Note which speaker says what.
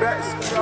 Speaker 1: back.